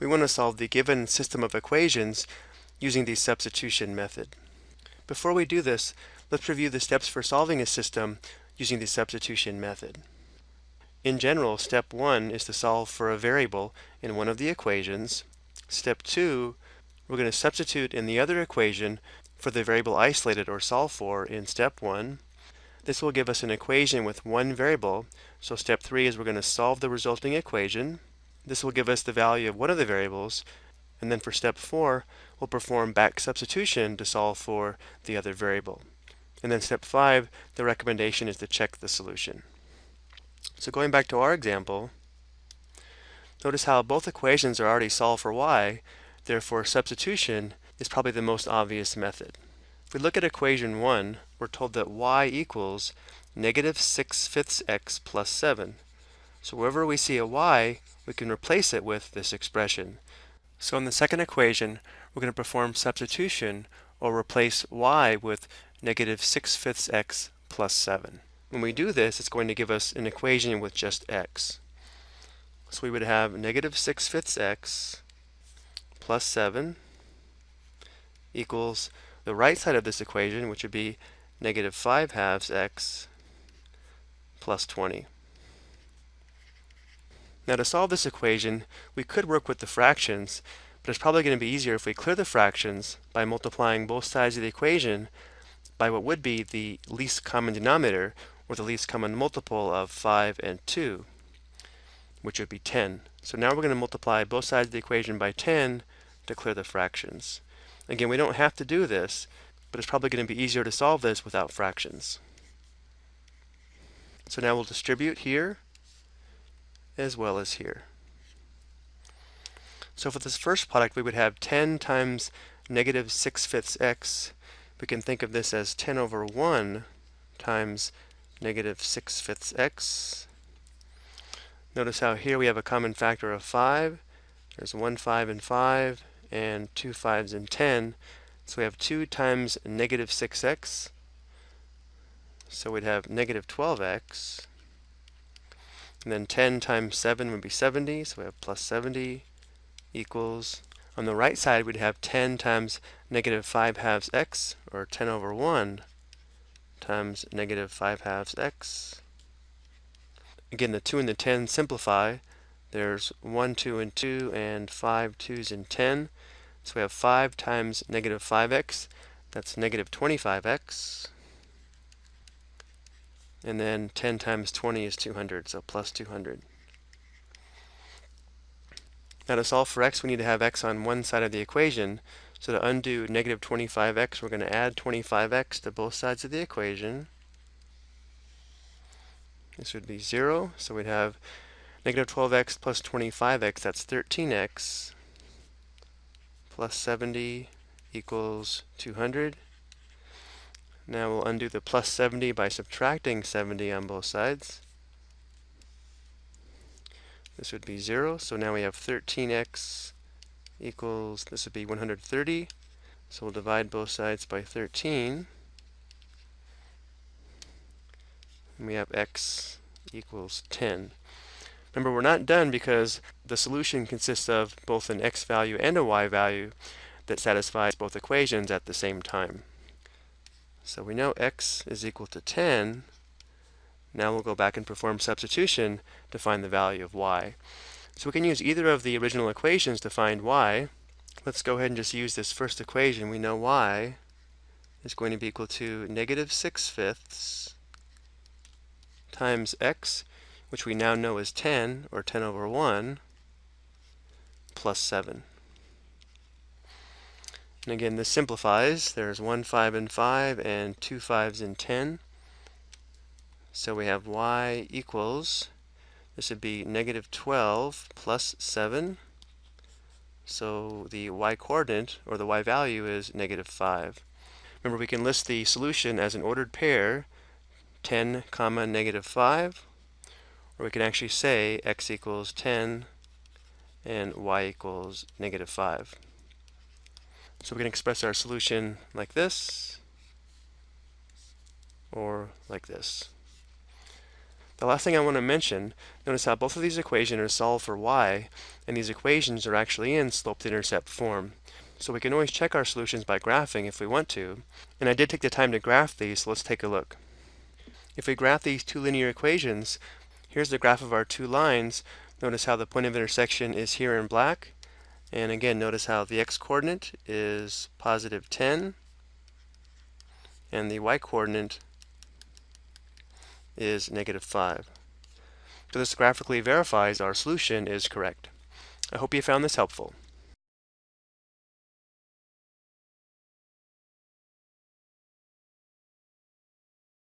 we want to solve the given system of equations using the substitution method. Before we do this, let's review the steps for solving a system using the substitution method. In general, step 1 is to solve for a variable in one of the equations. Step 2, we're going to substitute in the other equation for the variable isolated or solved for in step 1. This will give us an equation with one variable. So step 3 is we're going to solve the resulting equation. This will give us the value of one of the variables. And then for step 4, we'll perform back substitution to solve for the other variable. And then step 5, the recommendation is to check the solution. So going back to our example, notice how both equations are already solved for y, therefore substitution is probably the most obvious method. If we look at equation 1, we're told that y equals negative 6 fifths x plus 7. So wherever we see a y, we can replace it with this expression. So in the second equation, we're going to perform substitution or replace y with negative 6 fifths x plus 7. When we do this, it's going to give us an equation with just x. So we would have negative 6 fifths x plus 7 equals the right side of this equation, which would be negative 5 halves x plus 20. Now to solve this equation, we could work with the fractions, but it's probably going to be easier if we clear the fractions by multiplying both sides of the equation by what would be the least common denominator, or the least common multiple of 5 and 2, which would be 10. So now we're going to multiply both sides of the equation by 10 to clear the fractions. Again, we don't have to do this, but it's probably going to be easier to solve this without fractions. So now we'll distribute here as well as here. So for this first product, we would have 10 times negative 6 fifths x. We can think of this as 10 over 1 times negative 6 fifths x. Notice how here we have a common factor of 5. There's 1 5 and 5 and 2 5s and 10. So we have 2 times negative 6x. So we'd have negative 12x. And then 10 times 7 would be 70, so we have plus 70 equals, on the right side we'd have 10 times negative 5 halves x, or 10 over 1, times negative 5 halves x. Again, the 2 and the 10 simplify. There's 1, 2, and 2, and 5 2s and 10. So we have 5 times negative 5x, that's negative 25x. And then 10 times 20 is 200, so plus 200. Now to solve for x, we need to have x on one side of the equation. So to undo negative 25x, we're going to add 25x to both sides of the equation. This would be 0, so we'd have negative 12x plus 25x, that's 13x plus 70 equals 200. Now we'll undo the plus 70 by subtracting 70 on both sides. This would be 0, so now we have 13x equals, this would be 130. So we'll divide both sides by 13. And we have x equals 10. Remember, we're not done because the solution consists of both an x value and a y value that satisfies both equations at the same time. So we know x is equal to 10. Now we'll go back and perform substitution to find the value of y. So we can use either of the original equations to find y. Let's go ahead and just use this first equation. We know y is going to be equal to negative 6 fifths times x which we now know is 10, or 10 over 1, plus 7. And again, this simplifies. There's 1 5 and 5, and 2 5s and 10. So we have y equals, this would be negative 12 plus 7. So the y-coordinate, or the y-value, is negative 5. Remember, we can list the solution as an ordered pair, 10 comma negative 5, or we can actually say x equals 10 and y equals negative 5. So we can express our solution like this or like this. The last thing I want to mention, notice how both of these equations are solved for y, and these equations are actually in slope-to-intercept form. So we can always check our solutions by graphing if we want to, and I did take the time to graph these, so let's take a look. If we graph these two linear equations, here's the graph of our two lines. Notice how the point of intersection is here in black, and again, notice how the x-coordinate is positive 10, and the y-coordinate is negative 5. So this graphically verifies our solution is correct. I hope you found this helpful.